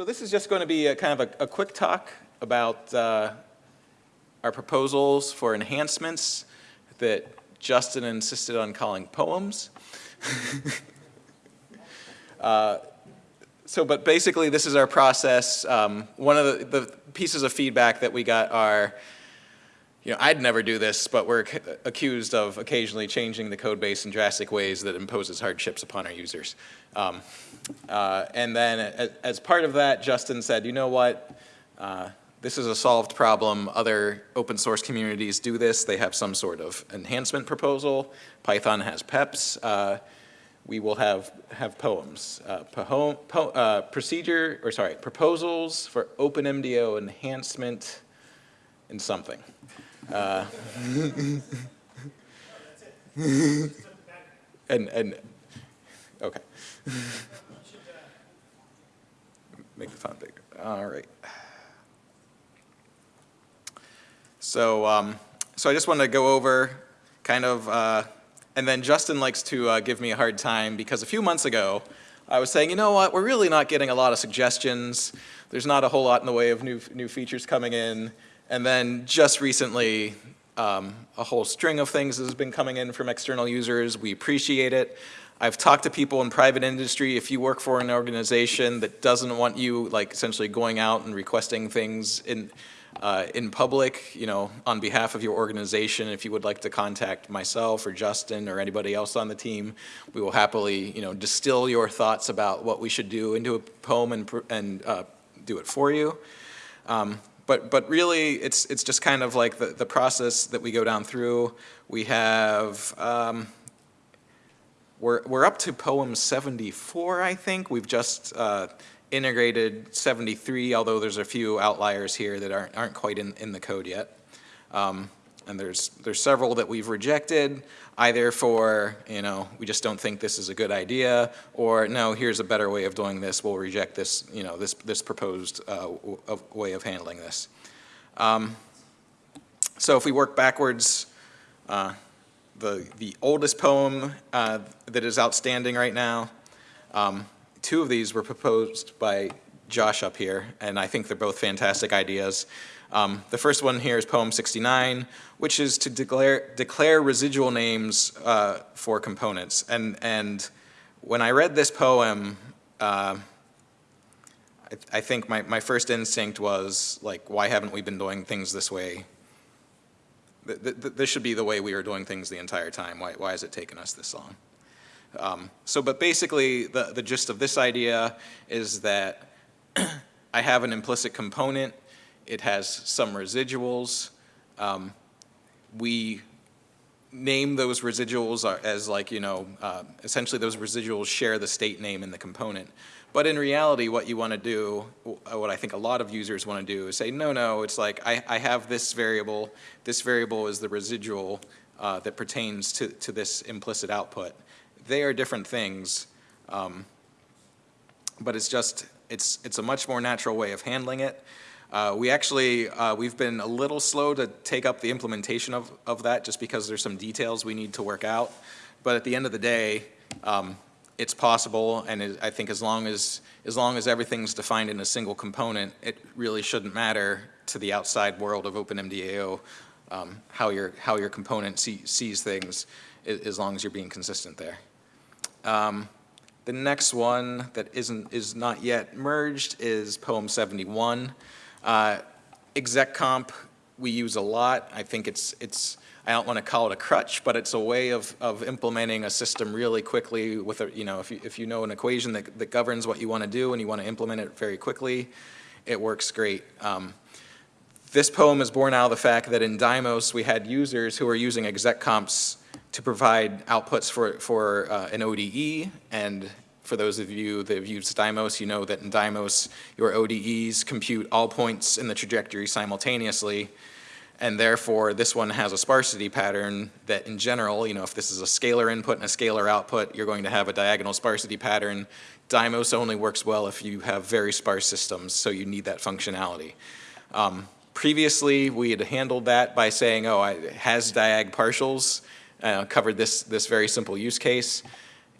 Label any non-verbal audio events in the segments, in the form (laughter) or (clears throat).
So this is just going to be a kind of a, a quick talk about uh, our proposals for enhancements that Justin insisted on calling poems. (laughs) uh, so, but basically this is our process. Um, one of the, the, pieces of feedback that we got are, you know, I'd never do this, but we're accused of occasionally changing the code base in drastic ways that imposes hardships upon our users. Um, uh, and then as, as, part of that, Justin said, you know what, uh, this is a solved problem. Other open source communities do this. They have some sort of enhancement proposal. Python has PEPs. Uh, we will have, have poems. Uh, po uh, procedure, or sorry, proposals for OpenMDAO enhancement in something. Uh, (laughs) and, and, okay. Make the font bigger. All right. So, um, so I just wanted to go over kind of, uh, and then Justin likes to uh, give me a hard time because a few months ago, I was saying, you know what, we're really not getting a lot of suggestions. There's not a whole lot in the way of new, new features coming in. And then just recently, um, a whole string of things has been coming in from external users. We appreciate it. I've talked to people in private industry. If you work for an organization that doesn't want you like essentially going out and requesting things in, uh, in public, you know, on behalf of your organization, if you would like to contact myself or Justin or anybody else on the team, we will happily, you know, distill your thoughts about what we should do into a poem and, and uh, do it for you. Um, but, but really, it's, it's just kind of like the, the process that we go down through. We have, um, we're, we're up to poem 74, I think. We've just uh, integrated 73, although there's a few outliers here that aren't, aren't quite in, in the code yet. Um, and there's, there's several that we've rejected, either for, you know, we just don't think this is a good idea, or no, here's a better way of doing this, we'll reject this, you know, this, this proposed uh, way of handling this. Um, so if we work backwards, uh, the, the oldest poem uh, that is outstanding right now, um, two of these were proposed by Josh up here, and I think they're both fantastic ideas. Um, the first one here is poem 69, which is to declare, declare residual names uh, for components. And, and when I read this poem, uh, I, I, think my, my first instinct was like, why haven't we been doing things this way? Th th this should be the way we were doing things the entire time. Why, why has it taken us this long? Um, so, but basically the, the gist of this idea is that (clears throat) I have an implicit component, it has some residuals, um, we name those residuals as like, you know, uh, essentially those residuals share the state name in the component. But in reality, what you want to do, what I think a lot of users want to do is say, no, no, it's like I, I have this variable, this variable is the residual uh, that pertains to, to this implicit output. They are different things, um, but it's just, it's, it's a much more natural way of handling it. Uh, we actually, uh, we've been a little slow to take up the implementation of, of that just because there's some details we need to work out. But at the end of the day, um, it's possible and it, I think as long as, as long as everything's defined in a single component, it really shouldn't matter to the outside world of OpenMDAO um, how, your, how your component see, sees things as long as you're being consistent there. Um, the next one that isn't is not yet merged is poem 71. Uh, exec comp we use a lot. I think it's it's I don't want to call it a crutch, but it's a way of, of implementing a system really quickly with a, you know, if you, if you know an equation that, that governs what you want to do and you want to implement it very quickly, it works great. Um, this poem is born out of the fact that in Dymos we had users who were using exec comps to provide outputs for, for uh, an ODE. And for those of you that have used Dymos, you know that in Dymos, your ODEs compute all points in the trajectory simultaneously. And therefore, this one has a sparsity pattern that in general, you know, if this is a scalar input and a scalar output, you're going to have a diagonal sparsity pattern. Dymos only works well if you have very sparse systems, so you need that functionality. Um, previously, we had handled that by saying, oh, it has diag partials, uh, covered this, this very simple use case.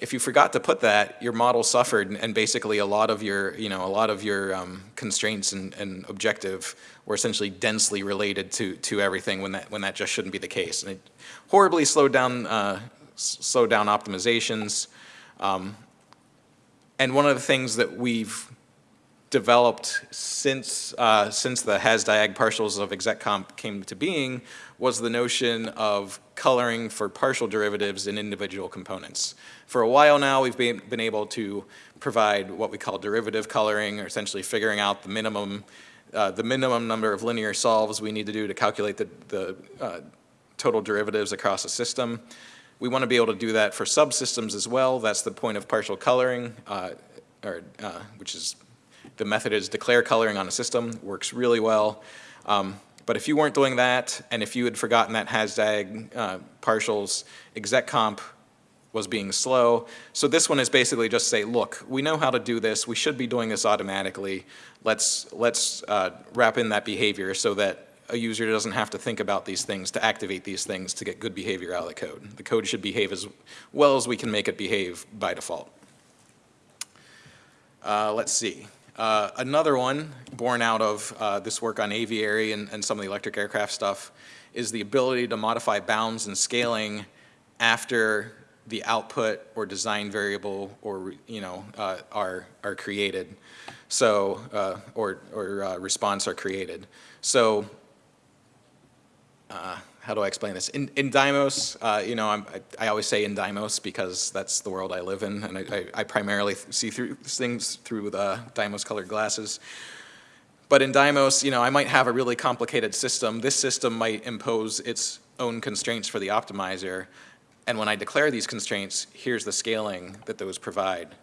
if you forgot to put that, your model suffered, and- basically a lot of your, you know, a lot of your um, constraints and, and objective were essentially densely related to, to everything when that, when that just shouldn't be the case. And it horribly slowed down, uh, slowed down optimizations. Um, And one of the things that we've developed since, uh, since the has-diag partials of execomp came to being was the notion of coloring for partial derivatives in individual components. For a while now, we've been, been able to provide what we call derivative coloring, or essentially figuring out the minimum, uh, the minimum number of linear solves we need to do to calculate the, the uh, total derivatives across a system. We want to be able to do that for subsystems as well. That's the point of partial coloring, uh, or, uh, which is the method is declare coloring on a system, works really well. Um, but if you weren't doing that, and if you had forgotten that hashtag uh, partials, execomp was being slow. So this one is basically just say, look, we know how to do this. We should be doing this automatically. Let's, let's uh, wrap in that behavior so that a user doesn't have to think about these things to activate these things to get good behavior out of the code. The code should behave as well as we can make it behave by default. Uh, let's see. Uh, another one born out of uh, this work on Aviary and, and some of the electric aircraft stuff is the ability to modify bounds and scaling after the output or design variable or you know uh, are are created. So uh, or or uh, response are created. So uh, how do I explain this? In, in uh, you know, I, I always say in Dymos because that's the world I live in, and I, I, I primarily see through things through the Dymos colored glasses. But in Dymos, you know, I might have a really complicated system. This system might impose its own constraints for the optimizer, and when I declare these constraints, here's the scaling that those provide.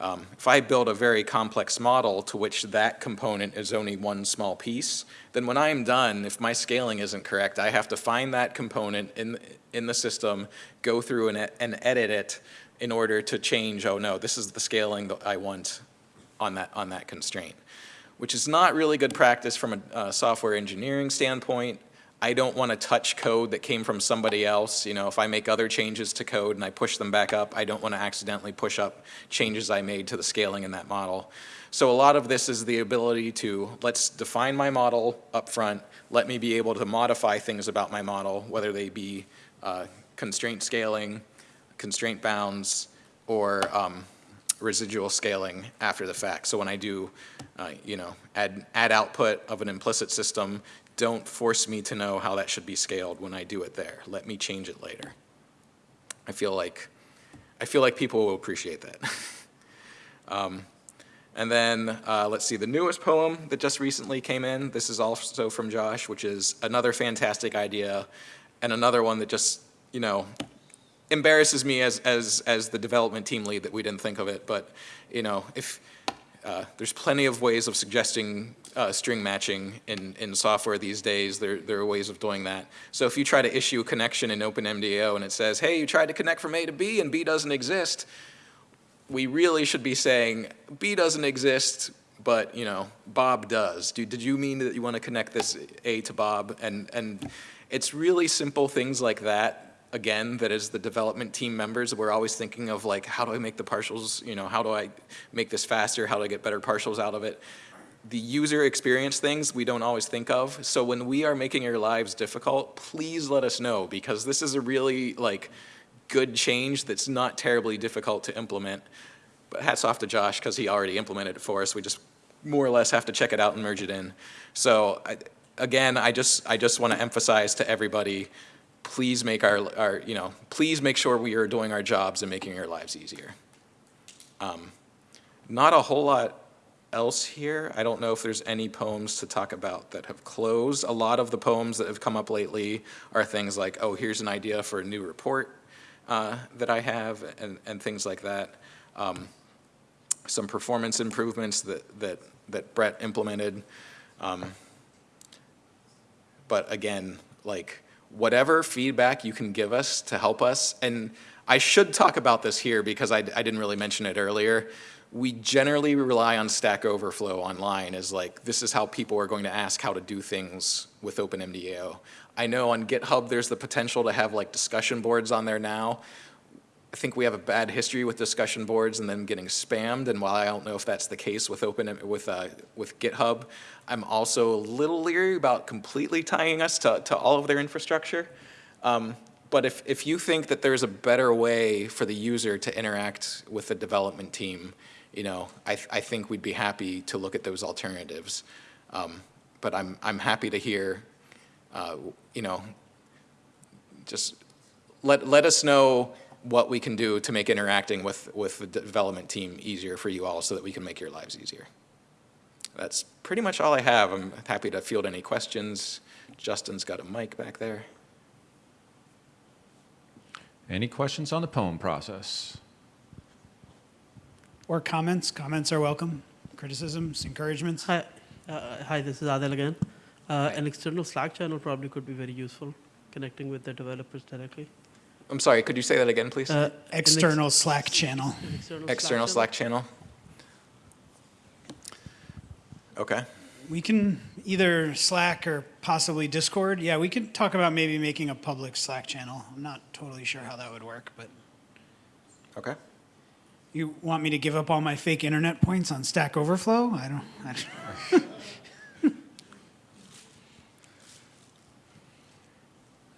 Um, if I build a very complex model to which that component is only one small piece, then when I'm done, if my scaling isn't correct, I have to find that component in, in the system, go through and, and edit it in order to change, oh no, this is the scaling that I want on that, on that constraint, which is not really good practice from a, a software engineering standpoint. I don't want to touch code that came from somebody else. You know, if I make other changes to code and I push them back up, I don't want to accidentally push up changes I made to the scaling in that model. So a lot of this is the ability to, let's define my model up front, let me be able to modify things about my model, whether they be uh, constraint scaling, constraint bounds, or um, residual scaling after the fact. So when I do, uh, you know, add, add output of an implicit system, don't force me to know how that should be scaled when I do it there. Let me change it later. I feel like, I feel like people will appreciate that. (laughs) um, and then, uh, let's see, the newest poem that just recently came in, this is also from Josh, which is another fantastic idea and another one that just, you know, embarrasses me as, as, as the development team lead that we didn't think of it. But, you know, if, uh, there's plenty of ways of suggesting uh, string matching in, in software these days. There, there are ways of doing that. So if you try to issue a connection in OpenMDAO and it says, hey, you tried to connect from A to B and B doesn't exist, we really should be saying B doesn't exist, but you know Bob does. Do, did you mean that you want to connect this A to Bob? And, and it's really simple things like that again, that as the development team members, we're always thinking of like, how do I make the partials, you know, how do I make this faster? How do I get better partials out of it? The user experience things we don't always think of. So when we are making your lives difficult, please let us know because this is a really like good change that's not terribly difficult to implement. But hats off to Josh because he already implemented it for us. We just more or less have to check it out and merge it in. So I, again, I just, I just want to emphasize to everybody, please make our, our, you know, please make sure we are doing our jobs and making our lives easier. Um, not a whole lot else here. I don't know if there's any poems to talk about that have closed. A lot of the poems that have come up lately are things like, oh, here's an idea for a new report uh, that I have and, and things like that. Um, some performance improvements that, that, that Brett implemented. Um, but again, like, whatever feedback you can give us to help us, and I should talk about this here because I, I didn't really mention it earlier. We generally rely on Stack Overflow online as like, this is how people are going to ask how to do things with OpenMDAO. I know on GitHub there's the potential to have like discussion boards on there now. I think we have a bad history with discussion boards and then getting spammed, and while I don't know if that's the case with open, with, uh, with GitHub, I'm also a little leery about completely tying us to, to all of their infrastructure. Um, But if, if you think that there's a better way for the user to interact with the development team, you know, I, I think we'd be happy to look at those alternatives. Um, But I'm, I'm happy to hear, uh, you know, just let, let us know what we can do to make interacting with, with the development team easier for you all so that we can make your lives easier. That's pretty much all I have. I'm happy to field any questions. Justin's got a mic back there. Any questions on the poem process? Or comments. Comments are welcome. Criticisms, encouragements. Hi, uh, hi. This is Adel again. Uh, an external Slack channel probably could be very useful, connecting with the developers directly. I'm sorry, could you say that again, please? Uh, an ex- External Slack channel. external, External channel. Slack channel? Okay. We can either Slack or possibly Discord. Yeah, we could talk about maybe making a public Slack channel. I'm not totally sure how that would work, but Okay. you want me to give up all my fake internet points on Stack Overflow? I don't. I don't (laughs)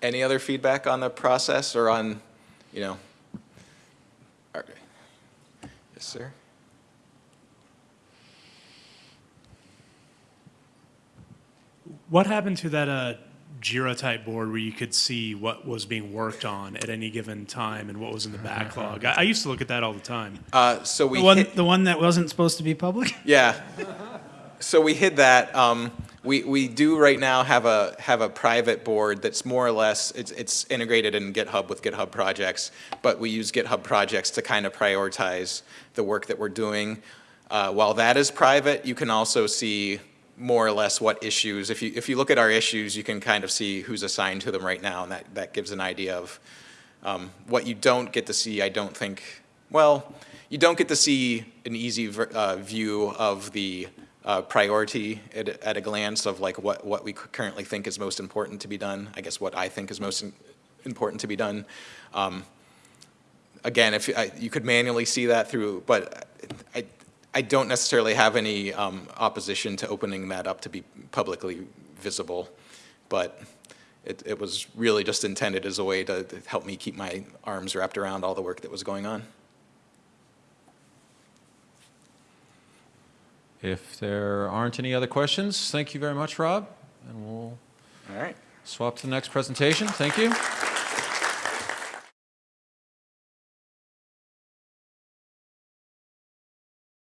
Any other feedback on the process or on, you know? Okay. Yes, sir? What happened to that uh, Jira type board where you could see what was being worked on at any given time and what was in the backlog? I, I used to look at that all the time. Uh, so we the one, the one that wasn't supposed to be public. Yeah. So we hid that. Um, we, we do right now have a, have a private board that's more or less, it's, it's integrated in GitHub with GitHub projects, but we use GitHub projects to kind of prioritize the work that we're doing. Uh, while that is private, you can also see more or less what issues, if you, if you look at our issues, you can kind of see who's assigned to them right now, and that, that gives an idea of um, what you don't get to see, I don't think, well, you don't get to see an easy uh, view of the uh, priority at, a- at a glance of like what, what we currently think is most important to be done. I guess what I think is most im- important to be done. Um, again, if I, you could manually see that through, but I, I don't necessarily have any um, opposition to opening that up to be publicly visible, but it, it was really just intended as a way to, to help me keep my arms wrapped around all the work that was going on. If there aren't any other questions, thank you very much, Rob, and we'll All right. swap to the next presentation. Thank you.